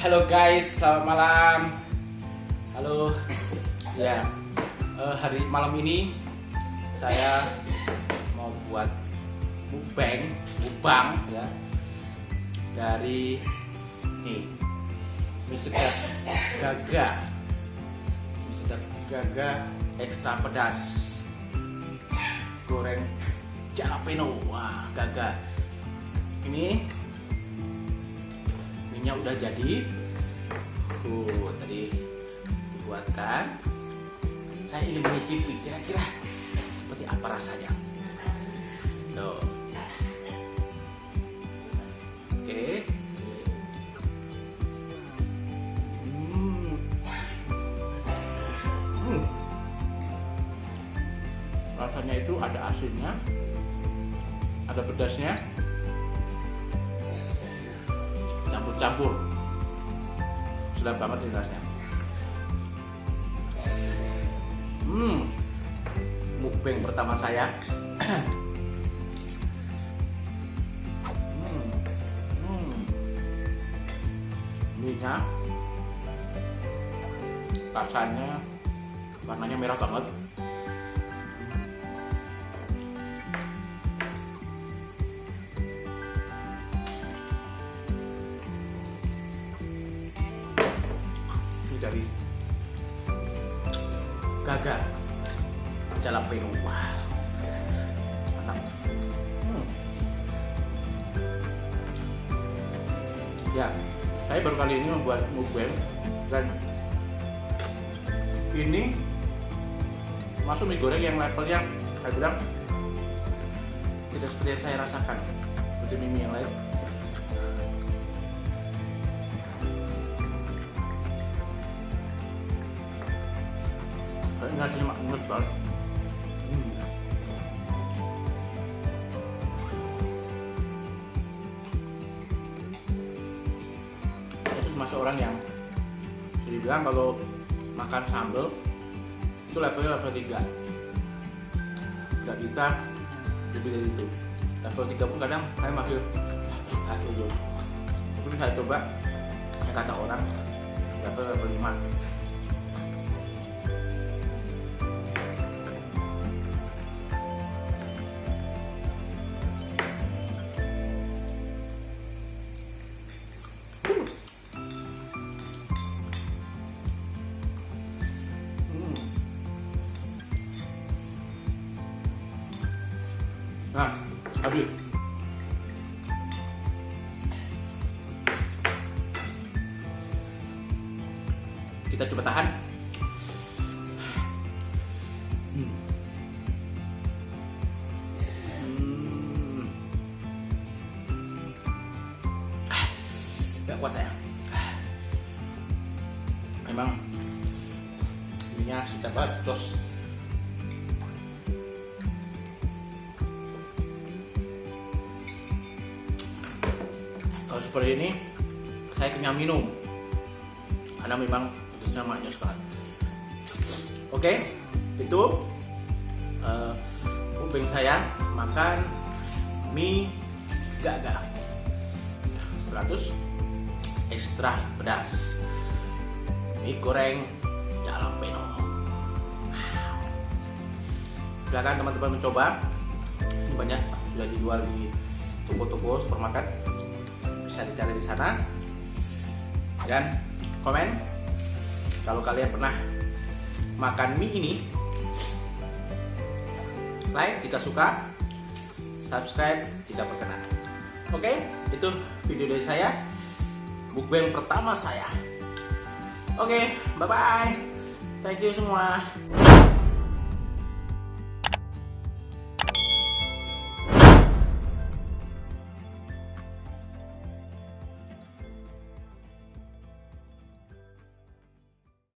Halo guys, selamat malam. Halo. Ya, eh, hari malam ini saya mau buat mukbang, mukbang ya dari nih segar gaga, segar gaga ekstra pedas, goreng jalapeno, wah gaga. Ini minyak udah jadi. Uh tadi dibuatkan. Saya ingin mencicipi kira-kira seperti apa rasanya. Tuh. Oke. Hmm. Hmm. rasanya itu ada asinnya ada pedasnya campur-campur sudah banget ini rasanya. Hmm. Mukbang pertama saya. Hmm. hmm. rasanya warnanya merah banget dari gagal wah mantap hmm. ya saya baru kali ini membuat mukbang dan ini masuk mie goreng yang levelnya saya bilang tidak seperti yang saya rasakan. Seperti mie, -mie yang lain nasinya makmur banget hmm. orang yang jadi bilang kalau makan sambal itu levelnya level 3 nggak bisa lebih dari itu. Level 3 pun kadang saya masih aduh tapi saya coba kata orang Nah, habis. Kita coba tahan. Hmm. Kuat saya. Memang ininya sudah bacos. Seperti ini saya kenyang minum. Karena memang pedasnya maknya sekali oke itu uh, saya makan mie gaga 100 ekstra pedas. Mie goreng jalapeno silahkan teman-teman mencoba. Banyak sudah dijual di toko-toko supermarket bisa dicari di sana. Dan komen kalau kalian pernah makan mie ini like jika suka subscribe jika berkenan. Oke itu video dari saya. Mukbang pertama saya. Oke bye bye thank you semua